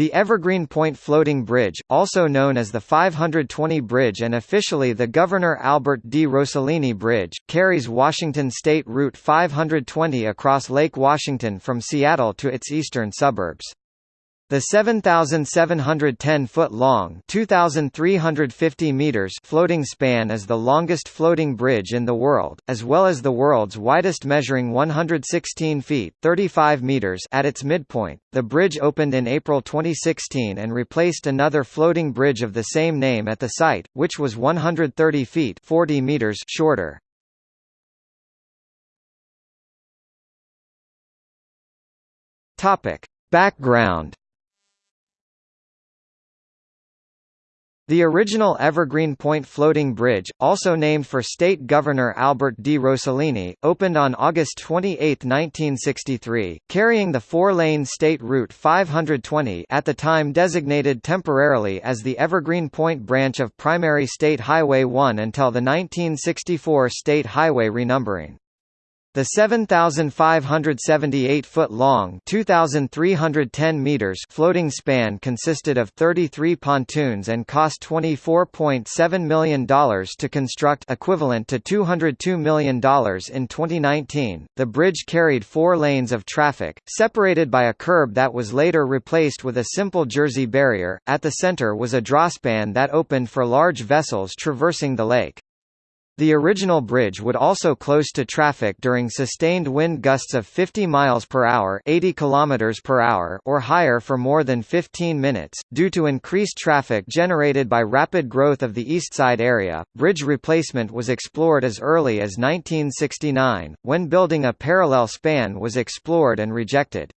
The Evergreen Point Floating Bridge, also known as the 520 Bridge and officially the Governor Albert D. Rossellini Bridge, carries Washington State Route 520 across Lake Washington from Seattle to its eastern suburbs. The 7,710-foot-long (2,350 meters) floating span is the longest floating bridge in the world, as well as the world's widest measuring 116 feet (35 meters) at its midpoint. The bridge opened in April 2016 and replaced another floating bridge of the same name at the site, which was 130 feet (40 meters) shorter. Topic: Background The original Evergreen Point Floating Bridge, also named for State Governor Albert D. Rossellini, opened on August 28, 1963, carrying the four-lane State Route 520 at the time designated temporarily as the Evergreen Point branch of Primary State Highway 1 until the 1964 State Highway renumbering. The 7,578-foot-long (2,310 meters) floating span consisted of 33 pontoons and cost $24.7 million to construct equivalent to $202 million in 2019. The bridge carried four lanes of traffic, separated by a curb that was later replaced with a simple jersey barrier. At the center was a drawspan that opened for large vessels traversing the lake. The original bridge would also close to traffic during sustained wind gusts of 50 miles per hour, 80 kilometers per hour or higher for more than 15 minutes due to increased traffic generated by rapid growth of the east side area. Bridge replacement was explored as early as 1969 when building a parallel span was explored and rejected.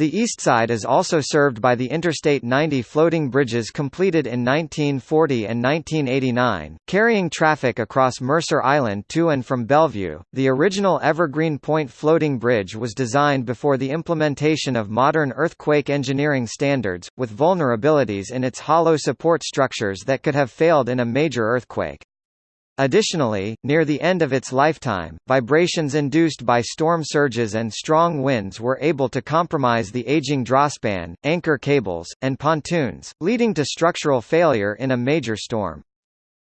The east side is also served by the Interstate 90 floating bridges completed in 1940 and 1989, carrying traffic across Mercer Island to and from Bellevue. The original Evergreen Point floating bridge was designed before the implementation of modern earthquake engineering standards, with vulnerabilities in its hollow support structures that could have failed in a major earthquake. Additionally, near the end of its lifetime, vibrations induced by storm surges and strong winds were able to compromise the aging drawspan, anchor cables, and pontoons, leading to structural failure in a major storm.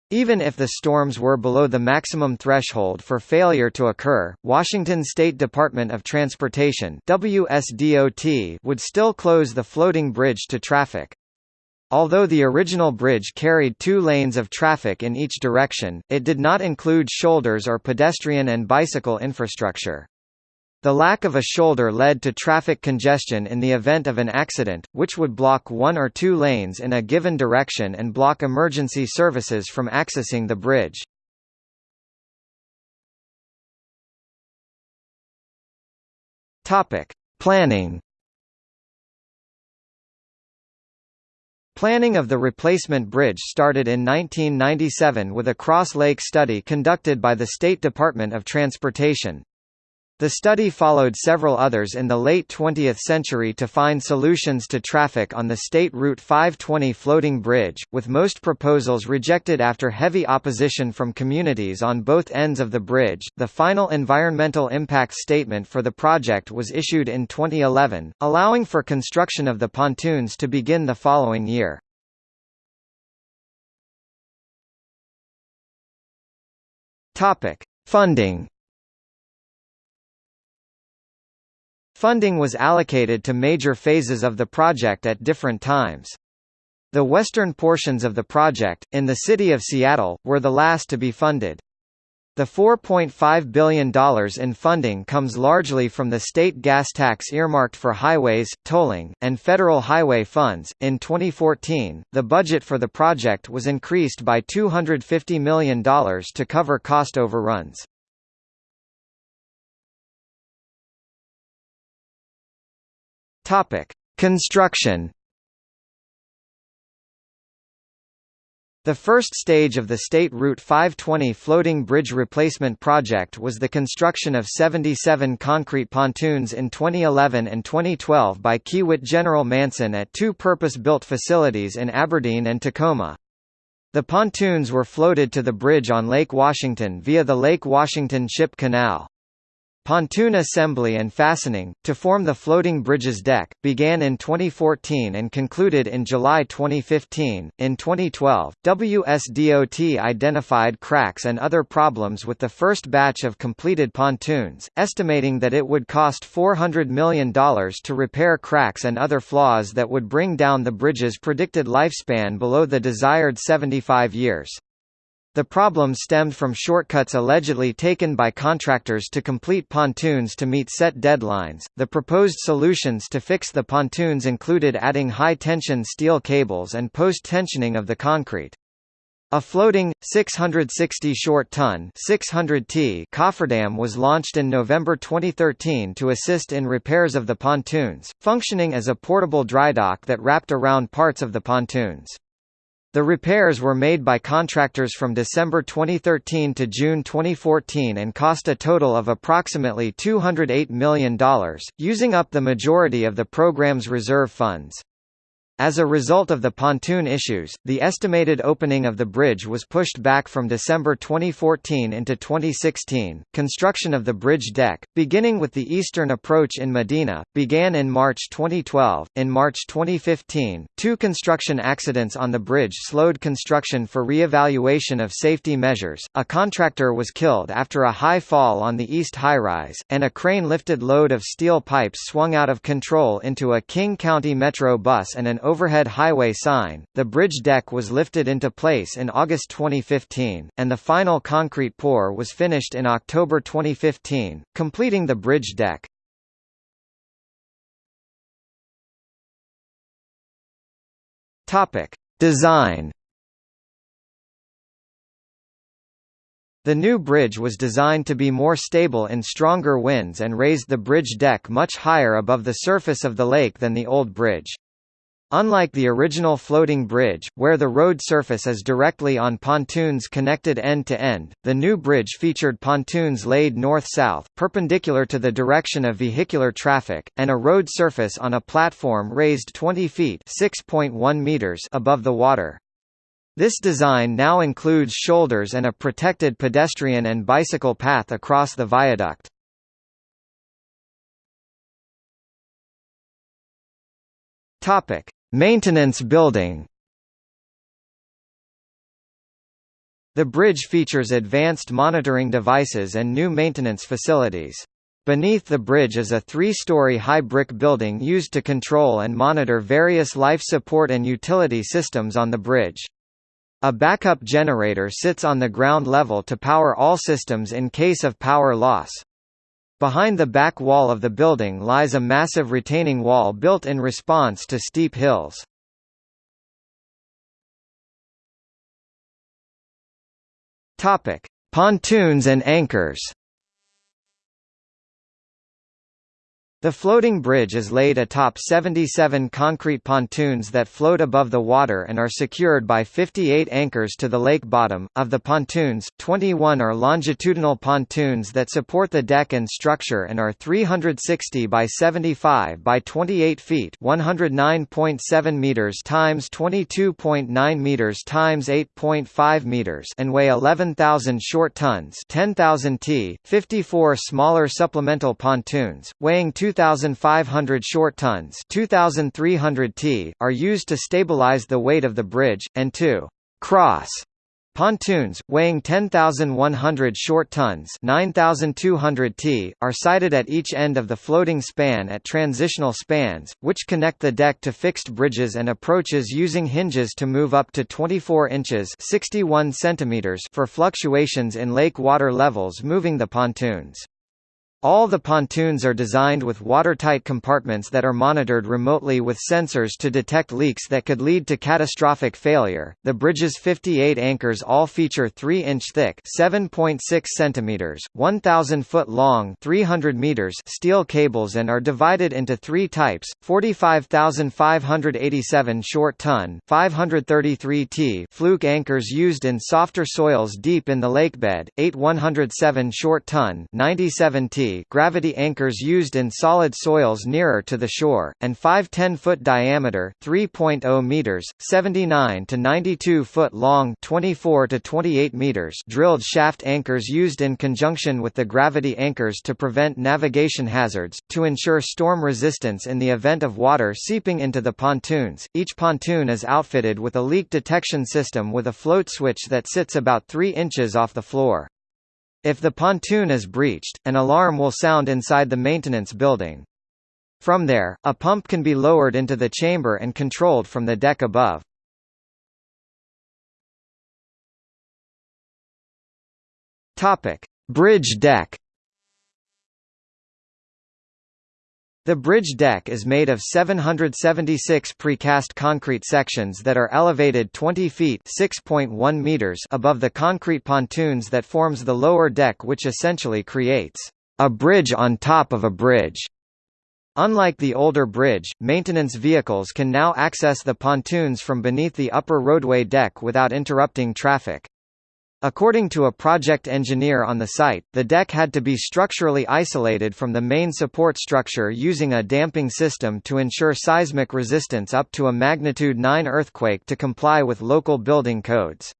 Even if the storms were below the maximum threshold for failure to occur, Washington State Department of Transportation WSDOT would still close the floating bridge to traffic. Although the original bridge carried two lanes of traffic in each direction, it did not include shoulders or pedestrian and bicycle infrastructure. The lack of a shoulder led to traffic congestion in the event of an accident, which would block one or two lanes in a given direction and block emergency services from accessing the bridge. Planning Planning of the replacement bridge started in 1997 with a cross-lake study conducted by the State Department of Transportation. The study followed several others in the late 20th century to find solutions to traffic on the State Route 520 floating bridge, with most proposals rejected after heavy opposition from communities on both ends of the bridge. The final environmental impact statement for the project was issued in 2011, allowing for construction of the pontoons to begin the following year. Topic: Funding Funding was allocated to major phases of the project at different times. The western portions of the project, in the city of Seattle, were the last to be funded. The $4.5 billion in funding comes largely from the state gas tax earmarked for highways, tolling, and federal highway funds. In 2014, the budget for the project was increased by $250 million to cover cost overruns. Topic: Construction. The first stage of the State Route 520 floating bridge replacement project was the construction of 77 concrete pontoons in 2011 and 2012 by Kiewit General Manson at two purpose-built facilities in Aberdeen and Tacoma. The pontoons were floated to the bridge on Lake Washington via the Lake Washington Ship Canal. Pontoon assembly and fastening, to form the floating bridge's deck, began in 2014 and concluded in July 2015. In 2012, WSDOT identified cracks and other problems with the first batch of completed pontoons, estimating that it would cost $400 million to repair cracks and other flaws that would bring down the bridge's predicted lifespan below the desired 75 years. The problem stemmed from shortcuts allegedly taken by contractors to complete pontoons to meet set deadlines. The proposed solutions to fix the pontoons included adding high-tension steel cables and post-tensioning of the concrete. A floating, 660 short ton 600 t cofferdam was launched in November 2013 to assist in repairs of the pontoons, functioning as a portable drydock that wrapped around parts of the pontoons. The repairs were made by contractors from December 2013 to June 2014 and cost a total of approximately $208 million, using up the majority of the program's reserve funds. As a result of the pontoon issues, the estimated opening of the bridge was pushed back from December 2014 into 2016. Construction of the bridge deck, beginning with the eastern approach in Medina, began in March 2012. In March 2015, two construction accidents on the bridge slowed construction for re-evaluation of safety measures. A contractor was killed after a high fall on the east high-rise, and a crane-lifted load of steel pipes swung out of control into a King County Metro bus and an overhead highway sign. The bridge deck was lifted into place in August 2015, and the final concrete pour was finished in October 2015, completing the bridge deck. Topic: Design The new bridge was designed to be more stable in stronger winds and raised the bridge deck much higher above the surface of the lake than the old bridge. Unlike the original floating bridge, where the road surface is directly on pontoons connected end to end, the new bridge featured pontoons laid north-south, perpendicular to the direction of vehicular traffic, and a road surface on a platform raised 20 feet (6.1 meters) above the water. This design now includes shoulders and a protected pedestrian and bicycle path across the viaduct. Topic: Maintenance building The bridge features advanced monitoring devices and new maintenance facilities. Beneath the bridge is a three-story high brick building used to control and monitor various life support and utility systems on the bridge. A backup generator sits on the ground level to power all systems in case of power loss. Behind the back wall of the building lies a massive retaining wall built in response to steep hills. Topic: Pontoons and anchors. The floating bridge is laid atop 77 concrete pontoons that float above the water and are secured by 58 anchors to the lake bottom. Of the pontoons, 21 are longitudinal pontoons that support the deck and structure and are 360 by 75 by 28 feet, 109.7 meters times 22.9 meters times 8.5 meters, and weigh 11,000 short tons, 10,000 t. 54 smaller supplemental pontoons, weighing 2 2,500 short tons 2,300 t, are used to stabilize the weight of the bridge, and two cross Pontoons, weighing 10,100 short tons 9,200 t, are sited at each end of the floating span at transitional spans, which connect the deck to fixed bridges and approaches using hinges to move up to 24 inches 61 centimeters for fluctuations in lake water levels moving the pontoons. All the pontoons are designed with watertight compartments that are monitored remotely with sensors to detect leaks that could lead to catastrophic failure. The bridge's 58 anchors all feature 3-inch thick, 7.6 centimeters, 1,000 foot long, 300 meters steel cables and are divided into three types: 45,587 short ton, 533 t fluke anchors used in softer soils deep in the lakebed, 8 107 short ton, 97 gravity anchors used in solid soils nearer to the shore, and five 10-foot diameter 3.0 meters, 79 to 92 foot long 24 to 28 meters drilled shaft anchors used in conjunction with the gravity anchors to prevent navigation hazards, to ensure storm resistance in the event of water seeping into the pontoons. Each pontoon is outfitted with a leak detection system with a float switch that sits about 3 inches off the floor. If the pontoon is breached, an alarm will sound inside the maintenance building. From there, a pump can be lowered into the chamber and controlled from the deck above. Topic: Bridge deck. The bridge deck is made of 776 precast concrete sections that are elevated 20 feet (6.1 meters) above the concrete pontoons that forms the lower deck which essentially creates a bridge on top of a bridge. Unlike the older bridge, maintenance vehicles can now access the pontoons from beneath the upper roadway deck without interrupting traffic. According to a project engineer on the site, the deck had to be structurally isolated from the main support structure using a damping system to ensure seismic resistance up to a magnitude 9 earthquake to comply with local building codes.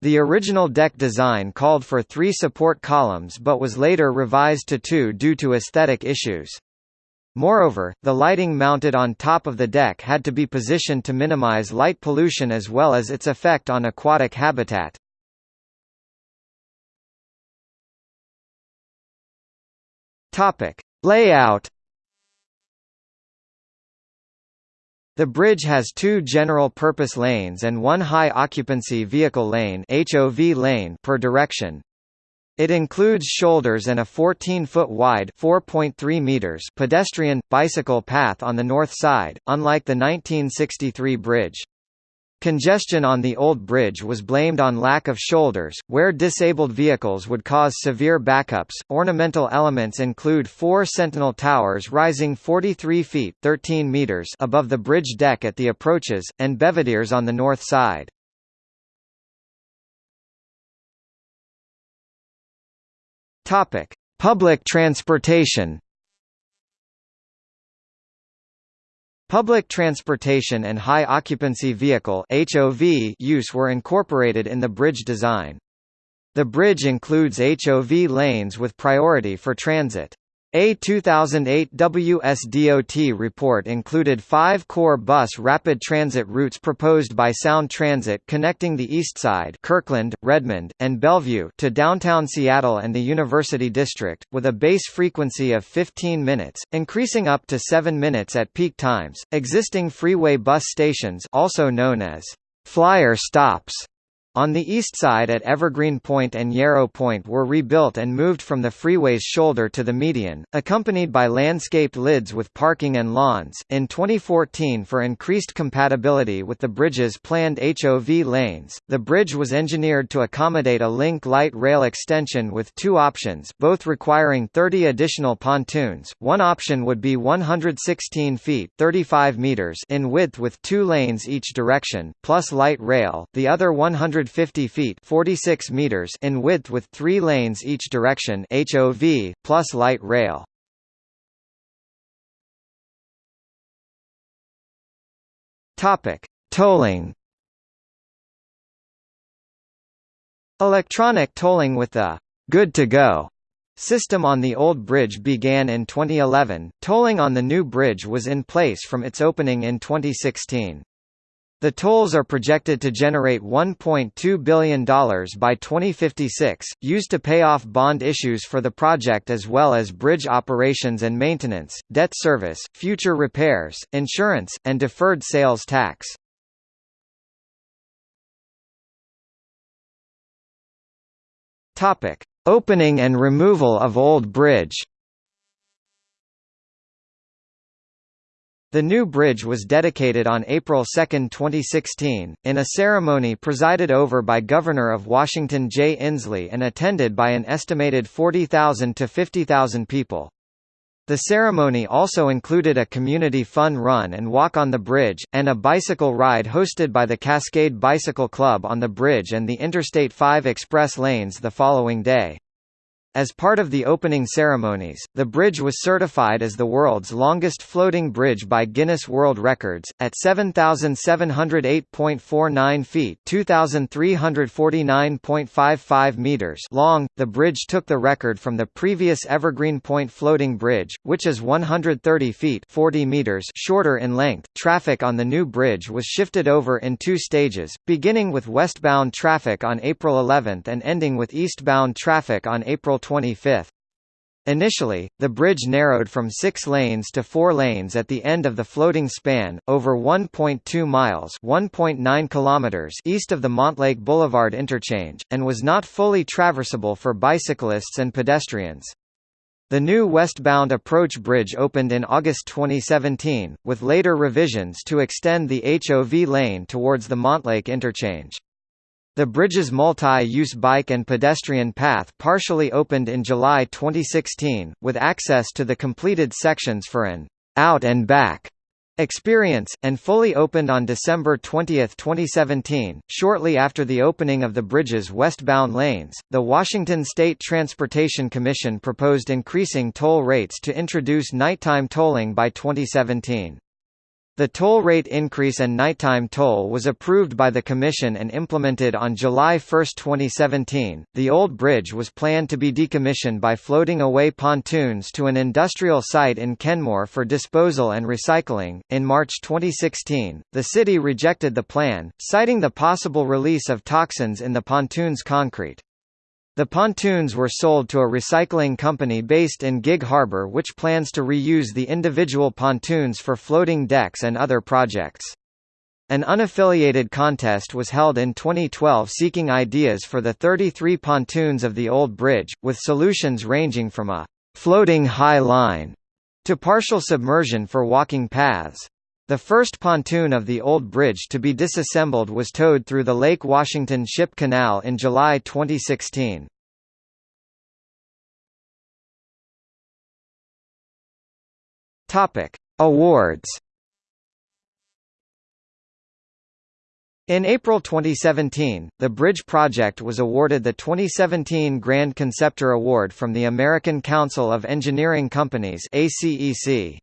The original deck design called for three support columns but was later revised to two due to aesthetic issues. Moreover, the lighting mounted on top of the deck had to be positioned to minimize light pollution as well as its effect on aquatic habitat. Topic: Layout. The bridge has two general-purpose lanes and one high-occupancy vehicle lane (HOV lane) per direction. It includes shoulders and a 14-foot wide (4.3 meters) pedestrian bicycle path on the north side, unlike the 1963 bridge. Congestion on the old bridge was blamed on lack of shoulders, where disabled vehicles would cause severe backups. Ornamental elements include four sentinel towers rising 43 feet 13 meters above the bridge deck at the approaches, and belvederes on the north side. Topic: Public transportation. Public transportation and high-occupancy vehicle HOV use were incorporated in the bridge design. The bridge includes HOV lanes with priority for transit. A 2008 WSDOT report included five core bus rapid transit routes proposed by Sound Transit connecting the East Side Kirkland, Redmond, and Bellevue to downtown Seattle and the University District, with a base frequency of 15 minutes, increasing up to 7 minutes at peak times. Existing freeway bus stations also known as flyer stops on the east side at Evergreen Point and Yarrow Point were rebuilt and moved from the freeway's shoulder to the median, accompanied by landscaped lids with parking and lawns. In 2014, for increased compatibility with the bridge's planned HOV lanes, the bridge was engineered to accommodate a link light rail extension with two options, both requiring 30 additional pontoons. One option would be 116 feet (35 meters) in width with two lanes each direction, plus light rail. The other 100 150 feet 46 meters in width with three lanes each direction HOV, plus light rail. Tolling. Electronic tolling with the "Good to Go" system on the old bridge began in 2011. Tolling on the new bridge was in place from its opening in 2016. The tolls are projected to generate $1.2 billion by 2056, used to pay off bond issues for the project as well as bridge operations and maintenance, debt service, future repairs, insurance, and deferred sales tax. Opening and removal of Old Bridge The new bridge was dedicated on April 2, 2016, in a ceremony presided over by Governor of Washington Jay Inslee and attended by an estimated 40,000 to 50,000 people. The ceremony also included a community fun run and walk on the bridge, and a bicycle ride hosted by the Cascade Bicycle Club on the bridge and the Interstate 5 express lanes the following day. As part of the opening ceremonies, the bridge was certified as the world's longest floating bridge by Guinness World Records, at 7,708.49 feet (2,349.55 meters) long. The bridge took the record from the previous Evergreen Point floating bridge, which is 130 feet (40 meters) shorter in length. Traffic on the new bridge was shifted over in two stages, beginning with westbound traffic on April 11 and ending with eastbound traffic on April 25. Initially, the bridge narrowed from six lanes to four lanes at the end of the floating span, over 1.2 miles (1.9 kilometers) east of the Montlake Boulevard interchange, and was not fully traversable for bicyclists and pedestrians. The new westbound approach bridge opened in August 2017, with later revisions to extend the HOV lane towards the Montlake interchange. The bridge's multi-use bike and pedestrian path partially opened in July 2016, with access to the completed sections for an out and back experience, and fully opened on December 20, 2017. Shortly after the opening of the bridge's westbound lanes, the Washington State Transportation Commission proposed increasing toll rates to introduce nighttime tolling by 2017. The toll rate increase and nighttime toll was approved by the Commission and implemented on July 1, 2017. The old bridge was planned to be decommissioned by floating away pontoons to an industrial site in Kenmore for disposal and recycling. In March 2016, the city rejected the plan, citing the possible release of toxins in the pontoon's concrete. The pontoons were sold to a recycling company based in Gig Harbor which plans to reuse the individual pontoons for floating decks and other projects. An unaffiliated contest was held in 2012 seeking ideas for the 33 pontoons of the old bridge, with solutions ranging from a «floating high line» to partial submersion for walking paths. The first pontoon of the old bridge to be disassembled was towed through the Lake Washington Ship Canal in July 2016. Topic: Awards. In April 2017, the bridge project was awarded the 2017 Grand Conceptor Award from the American Council of Engineering Companies (ACEC).